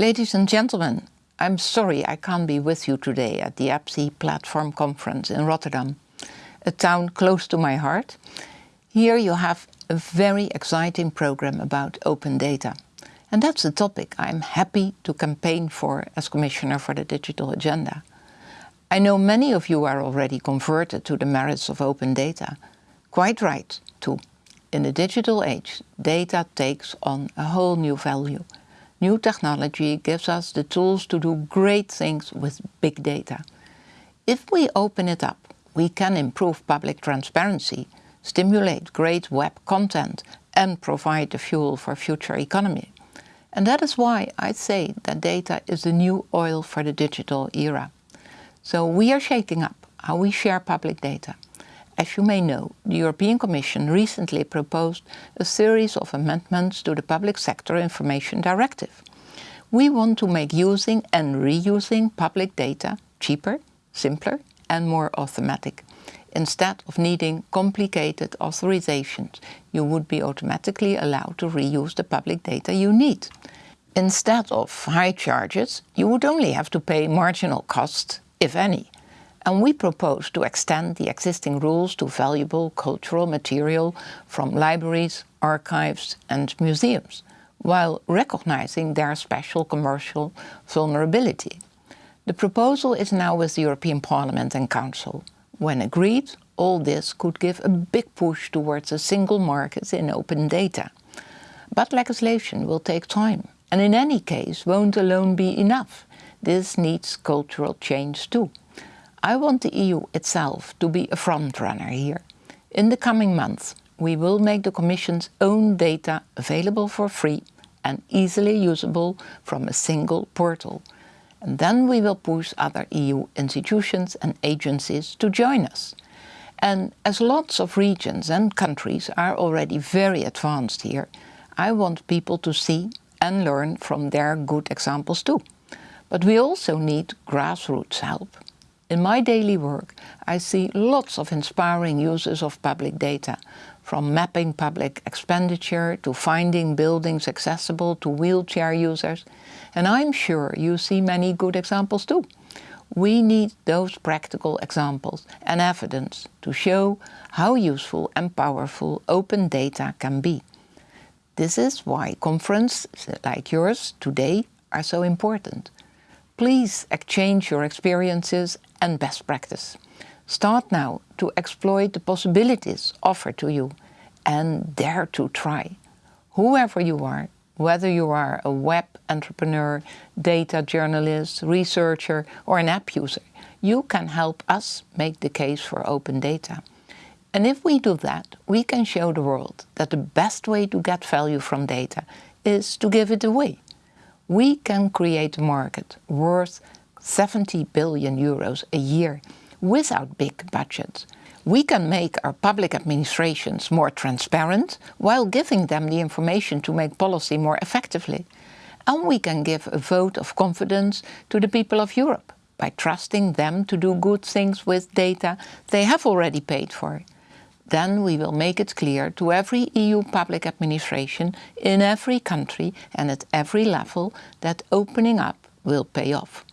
Ladies and gentlemen, I'm sorry I can't be with you today at the EPSI Platform Conference in Rotterdam, a town close to my heart. Here you have a very exciting program about open data. And that's a topic I'm happy to campaign for as Commissioner for the Digital Agenda. I know many of you are already converted to the merits of open data. Quite right, too. In the digital age, data takes on a whole new value. New technology gives us the tools to do great things with big data. If we open it up, we can improve public transparency, stimulate great web content and provide the fuel for future economy. And that is why I say that data is the new oil for the digital era. So we are shaking up how we share public data. As you may know, the European Commission recently proposed a series of amendments to the Public Sector Information Directive. We want to make using and reusing public data cheaper, simpler and more automatic. Instead of needing complicated authorizations, you would be automatically allowed to reuse the public data you need. Instead of high charges, you would only have to pay marginal costs, if any, and we propose to extend the existing rules to valuable cultural material from libraries, archives and museums, while recognizing their special commercial vulnerability. The proposal is now with the European Parliament and Council. When agreed, all this could give a big push towards a single market in open data. But legislation will take time, and in any case won't alone be enough. This needs cultural change too. I want the EU itself to be a frontrunner here. In the coming months, we will make the Commission's own data available for free and easily usable from a single portal. And then we will push other EU institutions and agencies to join us. And as lots of regions and countries are already very advanced here, I want people to see and learn from their good examples too. But we also need grassroots help. In my daily work, I see lots of inspiring uses of public data, from mapping public expenditure to finding buildings accessible to wheelchair users. And I'm sure you see many good examples too. We need those practical examples and evidence to show how useful and powerful open data can be. This is why conferences like yours today are so important. Please exchange your experiences and best practice. Start now to exploit the possibilities offered to you and dare to try. Whoever you are, whether you are a web entrepreneur, data journalist, researcher or an app user, you can help us make the case for open data. And if we do that, we can show the world that the best way to get value from data is to give it away we can create a market worth 70 billion euros a year without big budgets. We can make our public administrations more transparent while giving them the information to make policy more effectively. And we can give a vote of confidence to the people of Europe by trusting them to do good things with data they have already paid for then we will make it clear to every EU public administration in every country and at every level that opening up will pay off.